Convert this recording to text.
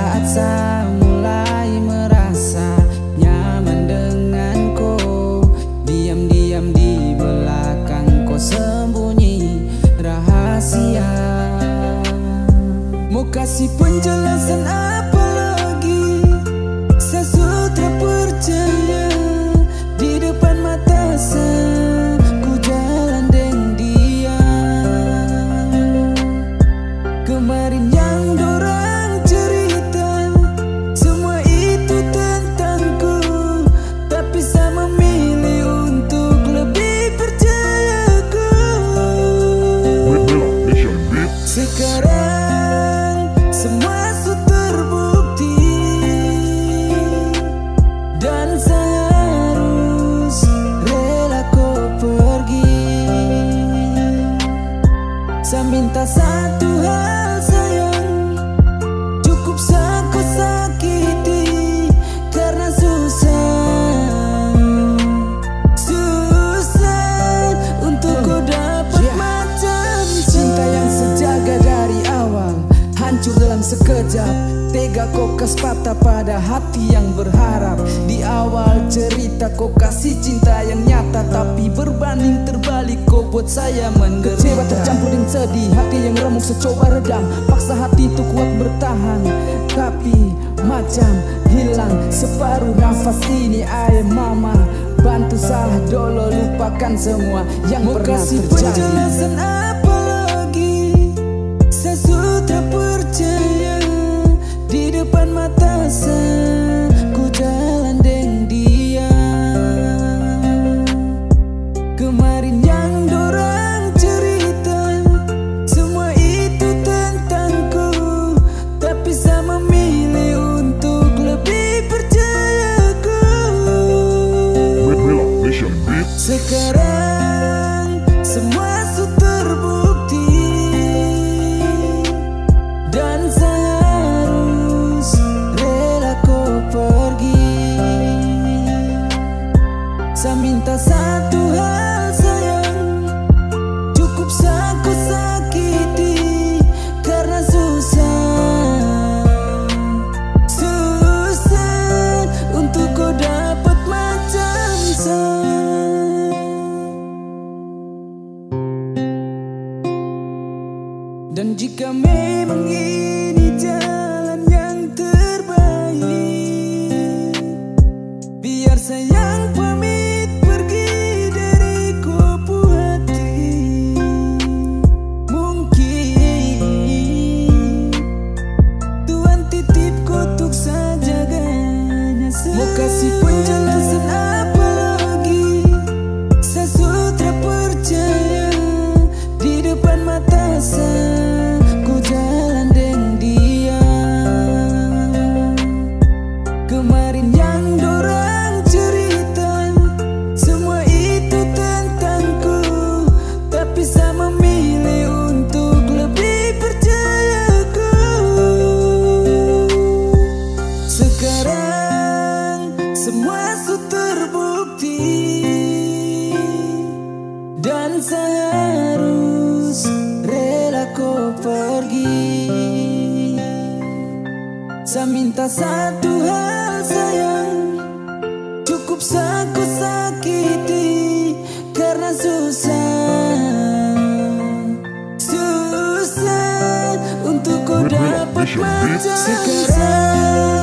saat saya mulai merasa nyaman denganku. Diam-diam di belakangku sembunyi rahasia. Mau kasih penjelasan apa Saya minta satu hal. Hati yang berharap. Di awal cerita kau kasih cinta yang nyata Tapi berbanding terbalik kau buat saya menderita. Kecewa tercampur dengan sedih Hati yang remuk secoba redam. Paksa hati itu kuat bertahan Tapi macam hilang. Separuh nafas ini Ayah mama. Bantu salah dolo lupakan semua yang Mau pernah kasih terjadi. penjelasan apa lagi depan mata saya Saya minta satu hal sayang. Cukup saku sakiti Karena susah. Susah Untuk kau dapat macam saya. Dan jika memang ini jalan ganya Mau kasih seharus rela kau pergi. Saya minta satu hal sayang. Cukup saku sakiti Karena susah. Susah untuk kau dapat macam Sekarang.